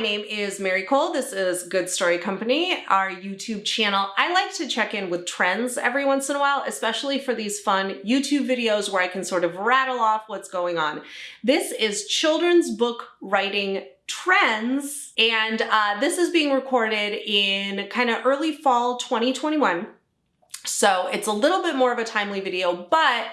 my name is Mary Kole. This is Good Story Company, our YouTube channel. I like to check in with trends every once in a while, especially for these fun YouTube videos where I can sort of rattle off what's going on. This is children's book writing trends, and uh, this is being recorded in kind of early fall 2021. So it's a little bit more of a timely video, but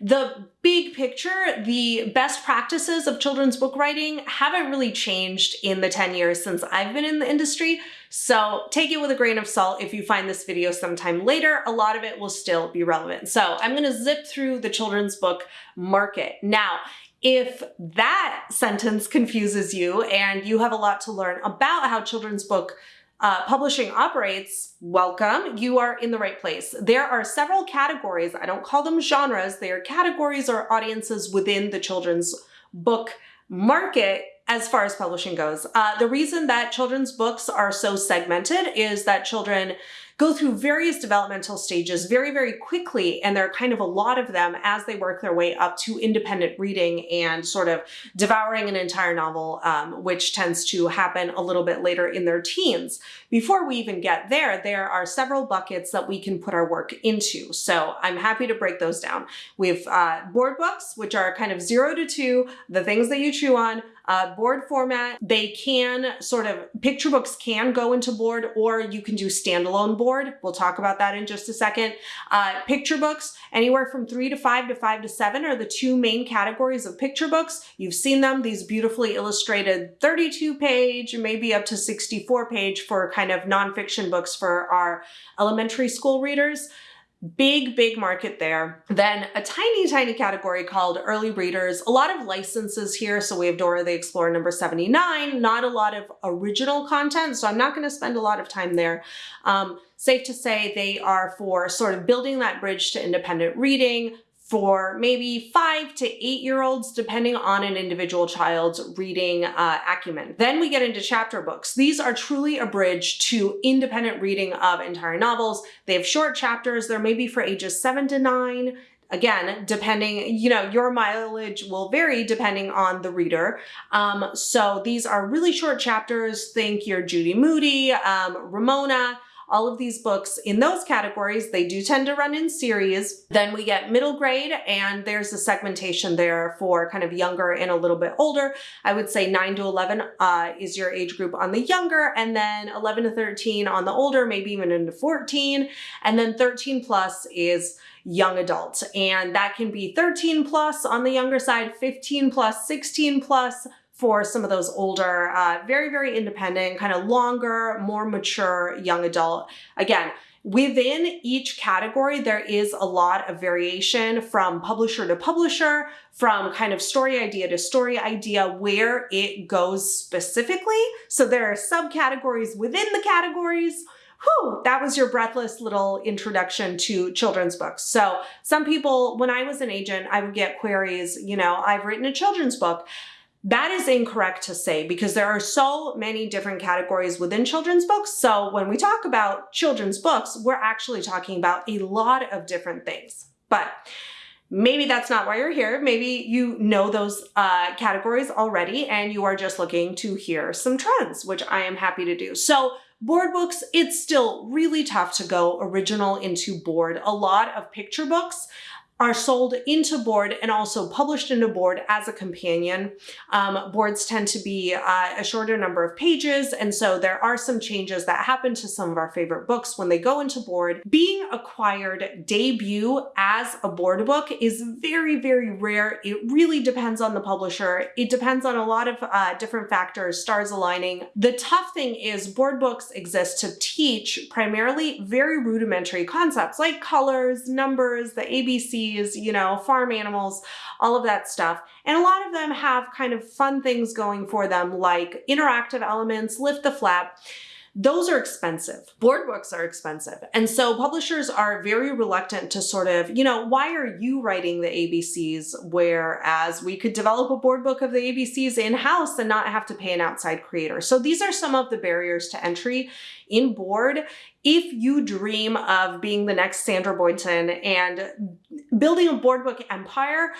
the big picture, the best practices of children's book writing haven't really changed in the 10 years since I've been in the industry. So take it with a grain of salt if you find this video sometime later, a lot of it will still be relevant. So I'm gonna zip through the children's book market. Now, if that sentence confuses you and you have a lot to learn about how children's book uh, publishing operates, welcome, you are in the right place. There are several categories, I don't call them genres, they are categories or audiences within the children's book market as far as publishing goes. Uh, the reason that children's books are so segmented is that children go through various developmental stages very, very quickly. And there are kind of a lot of them as they work their way up to independent reading and sort of devouring an entire novel, um, which tends to happen a little bit later in their teens. Before we even get there, there are several buckets that we can put our work into. So I'm happy to break those down. We have uh, board books, which are kind of zero to two, the things that you chew on, uh, board format, they can sort of, picture books can go into board or you can do standalone board. We'll talk about that in just a second. Uh, picture books, anywhere from three to five to five to seven are the two main categories of picture books. You've seen them, these beautifully illustrated 32 page, maybe up to 64 page for kind of nonfiction books for our elementary school readers. Big, big market there. Then a tiny, tiny category called early readers. A lot of licenses here. So we have Dora the Explorer number 79, not a lot of original content. So I'm not going to spend a lot of time there. Um, safe to say they are for sort of building that bridge to independent reading, for maybe five to eight year olds, depending on an individual child's reading uh, acumen. Then we get into chapter books. These are truly a bridge to independent reading of entire novels. They have short chapters. They're maybe for ages seven to nine. Again, depending, you know, your mileage will vary depending on the reader. Um, so these are really short chapters. Think your Judy Moody, um, Ramona, all of these books in those categories, they do tend to run in series. Then we get middle grade and there's a segmentation there for kind of younger and a little bit older. I would say 9 to 11 uh, is your age group on the younger and then 11 to 13 on the older, maybe even into 14. And then 13 plus is young adult. And that can be 13 plus on the younger side, 15 plus, 16 plus, for some of those older, uh, very, very independent, kind of longer, more mature young adult. Again, Within each category, there is a lot of variation from publisher to publisher, from kind of story idea to story idea, where it goes specifically. So there are subcategories within the categories. Whew, that was your breathless little introduction to children's books. So some people, when I was an agent, I would get queries, you know, I've written a children's book. That is incorrect to say because there are so many different categories within children's books. So when we talk about children's books, we're actually talking about a lot of different things. But maybe that's not why you're here. Maybe you know those uh, categories already and you are just looking to hear some trends, which I am happy to do. So board books, it's still really tough to go original into board. A lot of picture books are sold into board and also published into board as a companion. Um, boards tend to be uh, a shorter number of pages, and so there are some changes that happen to some of our favorite books when they go into board. Being acquired debut as a board book is very, very rare. It really depends on the publisher. It depends on a lot of uh, different factors, stars aligning. The tough thing is board books exist to teach primarily very rudimentary concepts like colors, numbers, the ABC, you know, farm animals, all of that stuff. And a lot of them have kind of fun things going for them like interactive elements, lift the flap. Those are expensive. Board books are expensive. And so publishers are very reluctant to sort of, you know, why are you writing the ABCs whereas we could develop a board book of the ABCs in-house and not have to pay an outside creator. So these are some of the barriers to entry in board. If you dream of being the next Sandra Boynton and building a board book empire,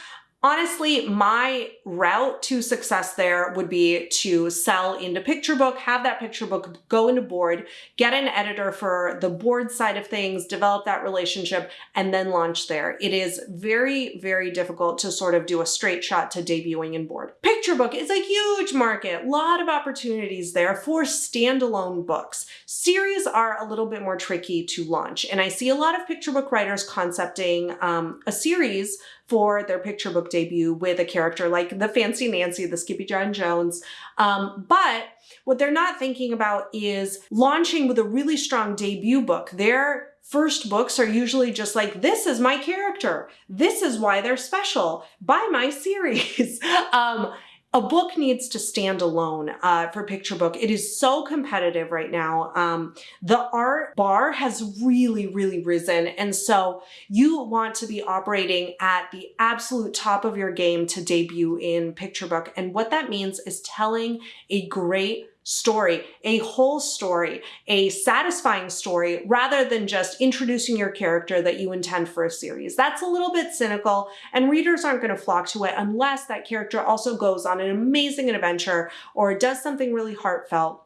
honestly, my route to success there would be to sell into picture book, have that picture book go into board, get an editor for the board side of things, develop that relationship, and then launch there. It is very, very difficult to sort of do a straight shot to debuting in board. Picture book is a huge market, a lot of opportunities there for standalone books. Series are a little bit more tricky to launch, and I see a lot of picture book writers concepting um, a series for their picture book debut with a character like the Fancy Nancy, the Skippyjon Jones. Um, but what they're not thinking about is launching with a really strong debut book. Their first books are usually just like, this is my character. This is why they're special. Buy my series. um, a book needs to stand alone uh, for picture book. It is so competitive right now. Um, the art bar has really, really risen. And so you want to be operating at the absolute top of your game to debut in picture book. And what that means is telling a great story, a whole story, a satisfying story, rather than just introducing your character that you intend for a series. That's a little bit cynical, and readers aren't going to flock to it unless that character also goes on an amazing adventure or does something really heartfelt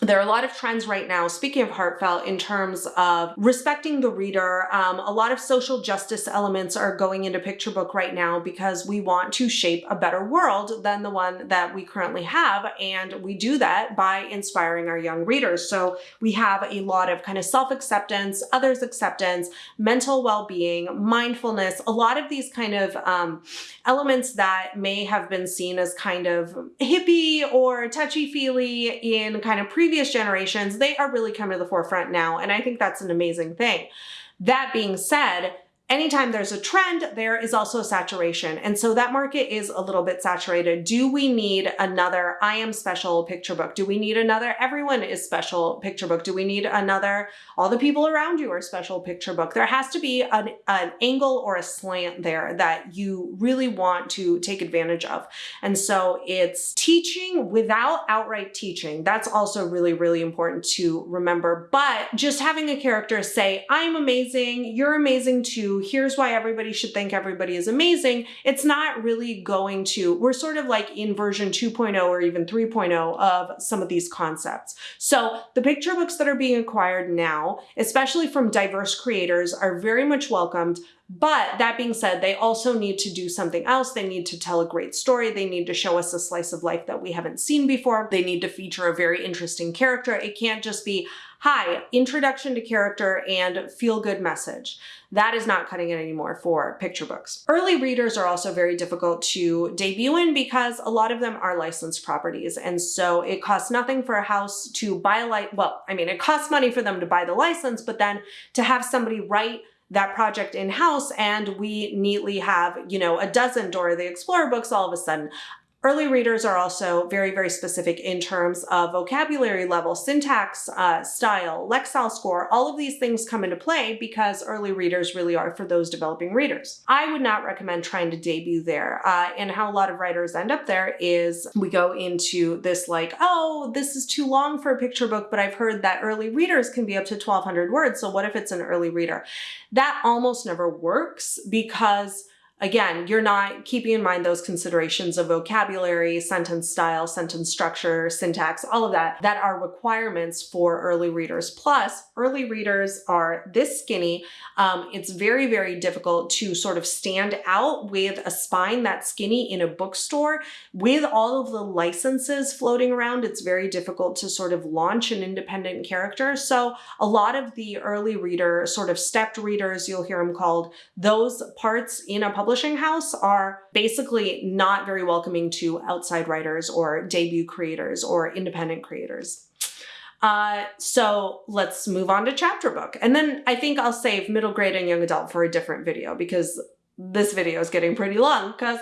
there are a lot of trends right now, speaking of heartfelt, in terms of respecting the reader. Um, a lot of social justice elements are going into picture book right now because we want to shape a better world than the one that we currently have. And we do that by inspiring our young readers. So we have a lot of kind of self-acceptance, others acceptance, mental well-being, mindfulness, a lot of these kind of um, elements that may have been seen as kind of hippie or touchy-feely in kind of previous previous generations, they are really coming to the forefront now. And I think that's an amazing thing. That being said, anytime there's a trend, there is also saturation. And so that market is a little bit saturated. Do we need another I am special picture book? Do we need another everyone is special picture book? Do we need another all the people around you are special picture book? There has to be an, an angle or a slant there that you really want to take advantage of. And so it's teaching without outright teaching. That's also really, really important to remember. But just having a character say, I'm amazing, you're amazing too, here's why everybody should think everybody is amazing, it's not really going to, we're sort of like in version 2.0 or even 3.0 of some of these concepts. So the picture books that are being acquired now, especially from diverse creators, are very much welcomed. But that being said, they also need to do something else. They need to tell a great story. They need to show us a slice of life that we haven't seen before. They need to feature a very interesting character. It can't just be, hi, introduction to character and feel good message. That is not cutting it anymore for picture books. Early readers are also very difficult to debut in because a lot of them are licensed properties. And so it costs nothing for a house to buy a light. Well, I mean, it costs money for them to buy the license, but then to have somebody write that project in-house and we neatly have, you know, a dozen Dora the Explorer books all of a sudden. Early readers are also very, very specific in terms of vocabulary level, syntax, uh, style, Lexile score, all of these things come into play because early readers really are for those developing readers. I would not recommend trying to debut there. Uh, and how a lot of writers end up there is we go into this like, oh, this is too long for a picture book, but I've heard that early readers can be up to 1200 words. So what if it's an early reader? That almost never works because Again, you're not keeping in mind those considerations of vocabulary, sentence style, sentence structure, syntax, all of that, that are requirements for early readers. Plus, early readers are this skinny. Um, it's very, very difficult to sort of stand out with a spine that skinny in a bookstore. With all of the licenses floating around, it's very difficult to sort of launch an independent character. So a lot of the early reader, sort of stepped readers, you'll hear them called, those parts in a publishing house are basically not very welcoming to outside writers or debut creators or independent creators. Uh, so let's move on to chapter book. And then I think I'll save middle grade and young adult for a different video because this video is getting pretty long because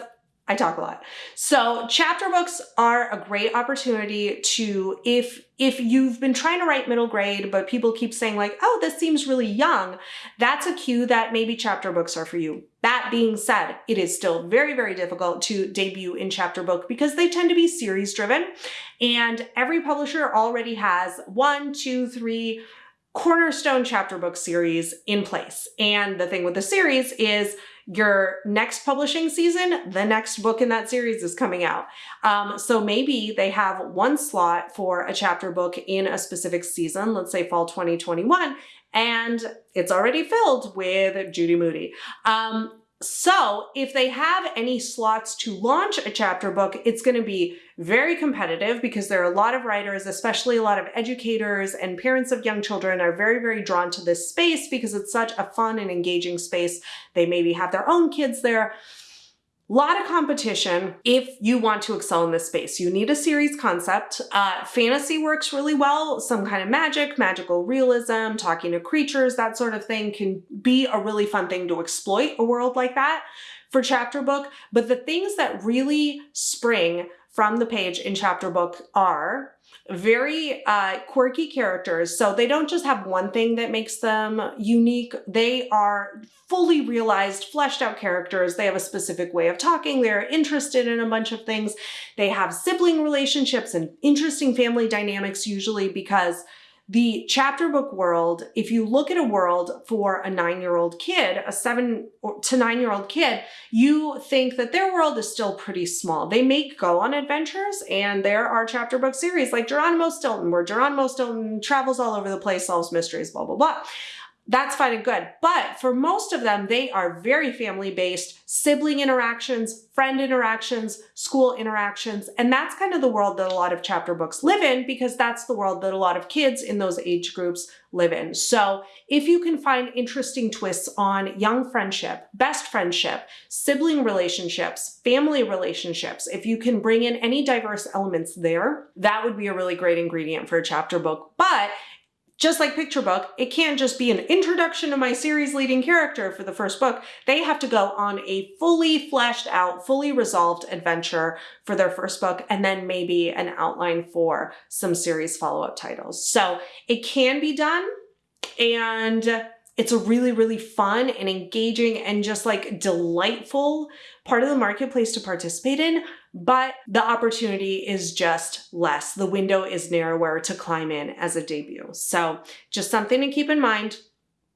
I talk a lot. So chapter books are a great opportunity to, if, if you've been trying to write middle grade, but people keep saying like, oh, this seems really young, that's a cue that maybe chapter books are for you. That being said, it is still very, very difficult to debut in chapter book because they tend to be series driven and every publisher already has one, two, three, cornerstone chapter book series in place. And the thing with the series is your next publishing season, the next book in that series is coming out. Um, so maybe they have one slot for a chapter book in a specific season, let's say fall 2021, and it's already filled with Judy Moody. Um, so if they have any slots to launch a chapter book, it's going to be very competitive because there are a lot of writers, especially a lot of educators and parents of young children are very, very drawn to this space because it's such a fun and engaging space. They maybe have their own kids there lot of competition if you want to excel in this space. You need a series concept. Uh, fantasy works really well. Some kind of magic, magical realism, talking to creatures, that sort of thing can be a really fun thing to exploit a world like that for chapter book. But the things that really spring from the page in chapter book are very uh, quirky characters. So they don't just have one thing that makes them unique. They are fully realized, fleshed out characters. They have a specific way of talking. They're interested in a bunch of things. They have sibling relationships and interesting family dynamics usually because the chapter book world, if you look at a world for a nine-year-old kid, a seven to nine-year-old kid, you think that their world is still pretty small. They may go on adventures and there are chapter book series like Geronimo Stilton, where Geronimo Stilton travels all over the place, solves mysteries, blah, blah, blah that's fine and good. But for most of them, they are very family-based, sibling interactions, friend interactions, school interactions, and that's kind of the world that a lot of chapter books live in because that's the world that a lot of kids in those age groups live in. So if you can find interesting twists on young friendship, best friendship, sibling relationships, family relationships, if you can bring in any diverse elements there, that would be a really great ingredient for a chapter book. But just like Picture Book, it can't just be an introduction to my series leading character for the first book. They have to go on a fully fleshed out, fully resolved adventure for their first book, and then maybe an outline for some series follow-up titles. So it can be done, and it's a really, really fun and engaging and just like delightful part of the marketplace to participate in, but the opportunity is just less. The window is narrower to climb in as a debut. So just something to keep in mind.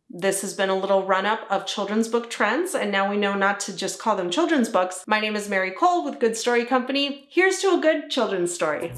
This has been a little run up of children's book trends, and now we know not to just call them children's books. My name is Mary Kole with Good Story Company. Here's to a good children's story.